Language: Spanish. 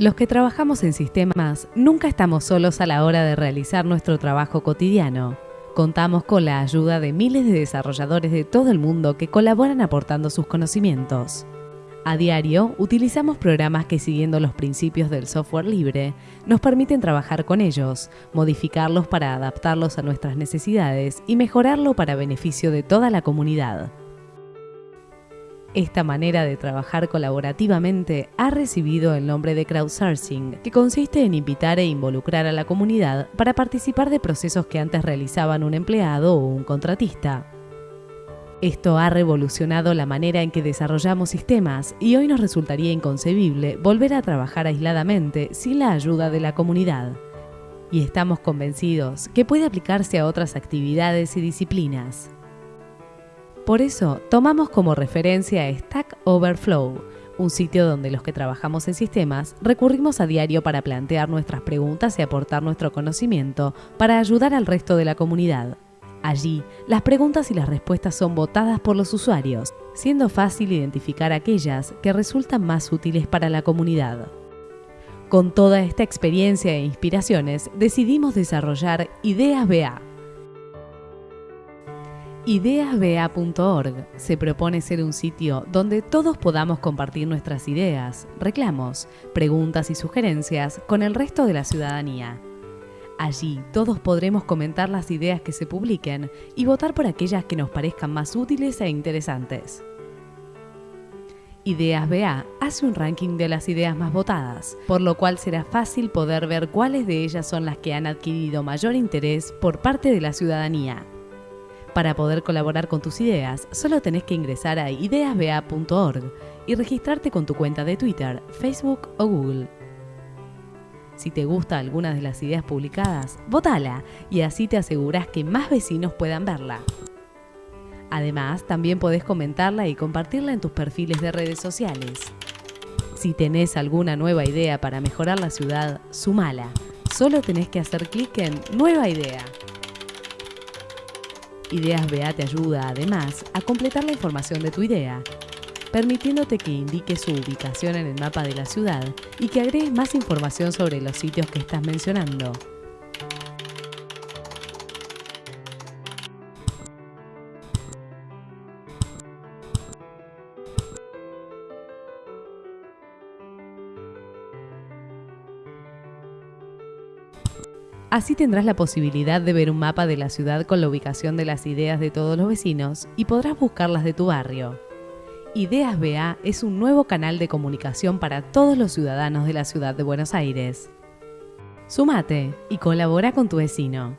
Los que trabajamos en sistemas nunca estamos solos a la hora de realizar nuestro trabajo cotidiano. Contamos con la ayuda de miles de desarrolladores de todo el mundo que colaboran aportando sus conocimientos. A diario utilizamos programas que siguiendo los principios del software libre nos permiten trabajar con ellos, modificarlos para adaptarlos a nuestras necesidades y mejorarlo para beneficio de toda la comunidad. Esta manera de trabajar colaborativamente ha recibido el nombre de crowdsourcing, que consiste en invitar e involucrar a la comunidad para participar de procesos que antes realizaban un empleado o un contratista. Esto ha revolucionado la manera en que desarrollamos sistemas y hoy nos resultaría inconcebible volver a trabajar aisladamente sin la ayuda de la comunidad. Y estamos convencidos que puede aplicarse a otras actividades y disciplinas. Por eso, tomamos como referencia Stack Overflow, un sitio donde los que trabajamos en sistemas recurrimos a diario para plantear nuestras preguntas y aportar nuestro conocimiento para ayudar al resto de la comunidad. Allí, las preguntas y las respuestas son votadas por los usuarios, siendo fácil identificar aquellas que resultan más útiles para la comunidad. Con toda esta experiencia e inspiraciones, decidimos desarrollar Ideas BA, Ideasba.org se propone ser un sitio donde todos podamos compartir nuestras ideas, reclamos, preguntas y sugerencias con el resto de la ciudadanía. Allí todos podremos comentar las ideas que se publiquen y votar por aquellas que nos parezcan más útiles e interesantes. Ideas BA hace un ranking de las ideas más votadas, por lo cual será fácil poder ver cuáles de ellas son las que han adquirido mayor interés por parte de la ciudadanía. Para poder colaborar con tus ideas, solo tenés que ingresar a ideasba.org y registrarte con tu cuenta de Twitter, Facebook o Google. Si te gusta alguna de las ideas publicadas, votala y así te aseguras que más vecinos puedan verla. Además, también podés comentarla y compartirla en tus perfiles de redes sociales. Si tenés alguna nueva idea para mejorar la ciudad, sumala. Solo tenés que hacer clic en Nueva idea. Ideas BA te ayuda, además, a completar la información de tu idea, permitiéndote que indiques su ubicación en el mapa de la ciudad y que agregues más información sobre los sitios que estás mencionando. Así tendrás la posibilidad de ver un mapa de la ciudad con la ubicación de las ideas de todos los vecinos y podrás buscarlas de tu barrio. Ideas BA es un nuevo canal de comunicación para todos los ciudadanos de la ciudad de Buenos Aires. Sumate y colabora con tu vecino.